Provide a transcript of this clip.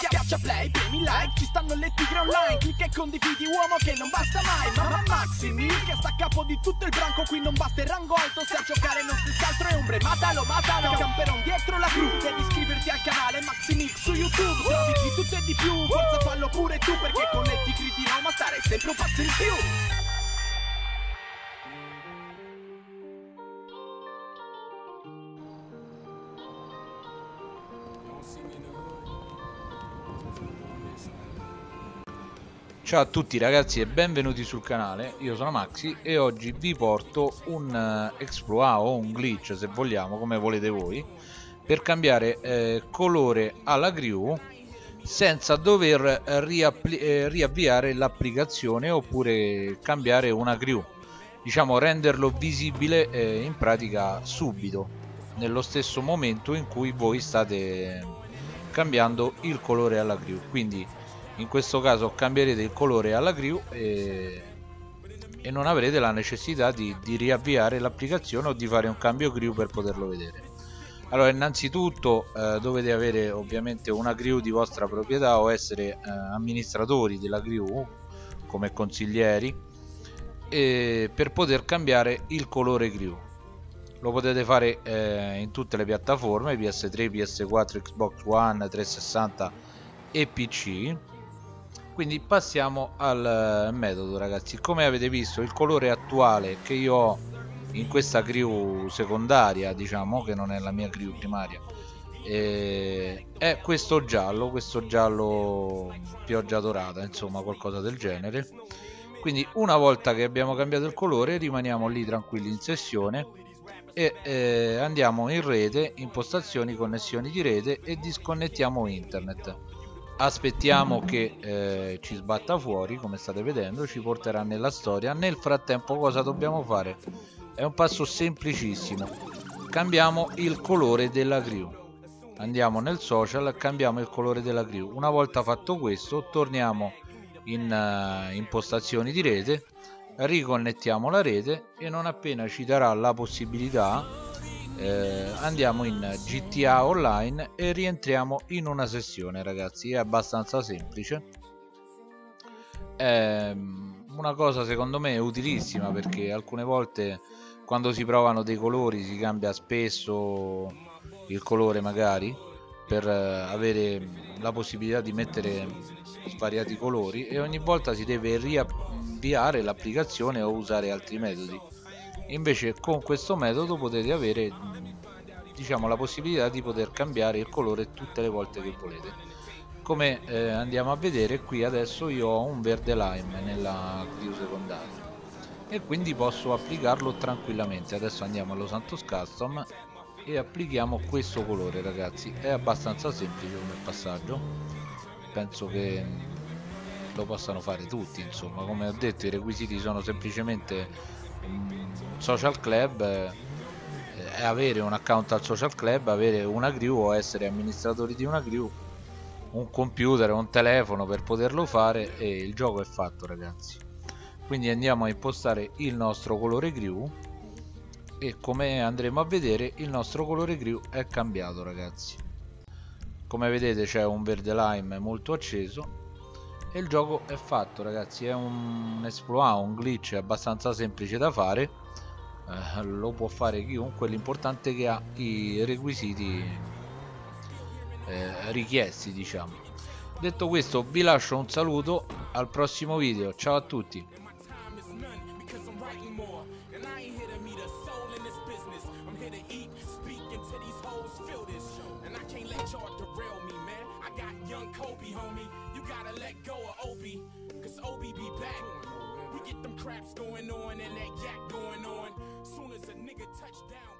Schiaccia play, premi like, ci stanno le tigre online. Clicca e condividi uomo che non basta mai. Mamma Maximi, che sta a capo di tutto il branco Qui non basta il rango alto, se a giocare non si altro è ombre Matalo, matalo, camperon dietro la crew Devi iscriverti al canale Maximix su YouTube. Trovi di tutto e di più, forza fallo pure tu Perché con le tigri di Roma stare sempre un passo in più Ciao a tutti ragazzi e benvenuti sul canale, io sono Maxi e oggi vi porto un uh, exploit o un glitch se vogliamo, come volete voi per cambiare eh, colore alla crew senza dover eh, riavviare l'applicazione oppure cambiare una crew diciamo renderlo visibile eh, in pratica subito nello stesso momento in cui voi state cambiando il colore alla crew quindi in questo caso cambierete il colore alla crew e, e non avrete la necessità di, di riavviare l'applicazione o di fare un cambio crew per poterlo vedere. Allora innanzitutto eh, dovete avere ovviamente una crew di vostra proprietà o essere eh, amministratori della crew come consiglieri per poter cambiare il colore crew lo potete fare eh, in tutte le piattaforme PS3, PS4, Xbox One, 360 e PC quindi passiamo al eh, metodo ragazzi. Come avete visto il colore attuale che io ho in questa crew secondaria diciamo che non è la mia crew primaria eh, è questo giallo questo giallo pioggia dorata insomma qualcosa del genere. Quindi una volta che abbiamo cambiato il colore rimaniamo lì tranquilli in sessione e eh, andiamo in rete impostazioni connessioni di rete e disconnettiamo internet aspettiamo che eh, ci sbatta fuori come state vedendo ci porterà nella storia. Nel frattempo cosa dobbiamo fare? È un passo semplicissimo. Cambiamo il colore della crew andiamo nel social cambiamo il colore della crew una volta fatto questo torniamo in uh, impostazioni di rete riconnettiamo la rete e non appena ci darà la possibilità eh, andiamo in GTA Online e rientriamo in una sessione ragazzi. È abbastanza semplice. È una cosa secondo me utilissima perché alcune volte quando si provano dei colori si cambia spesso il colore magari per eh, avere la possibilità di mettere svariati colori e ogni volta si deve riavviare l'applicazione o usare altri metodi invece con questo metodo potete avere diciamo la possibilità di poter cambiare il colore tutte le volte che volete. Come eh, andiamo a vedere qui adesso io ho un verde lime nella crew secondaria. E quindi posso applicarlo tranquillamente. Adesso andiamo allo Santos Custom e applichiamo questo colore ragazzi. È abbastanza semplice come passaggio. Penso che lo possano fare tutti insomma. Come ho detto i requisiti sono semplicemente social club eh, avere un account al social club, avere una crew o essere amministratori di una crew, un computer, un telefono per poterlo fare e il gioco è fatto ragazzi. Quindi andiamo a impostare il nostro colore crew e come andremo a vedere il nostro colore crew è cambiato ragazzi. Come vedete c'è un verde lime molto acceso e il gioco è fatto ragazzi è un exploit un glitch abbastanza semplice da fare eh, lo può fare chiunque l'importante è che ha i requisiti eh, richiesti diciamo. Detto questo vi lascio un saluto al prossimo video ciao a tutti let go of Obi, cause Obi be back. We get them craps going on and that yak going on. Soon as a nigga touch down.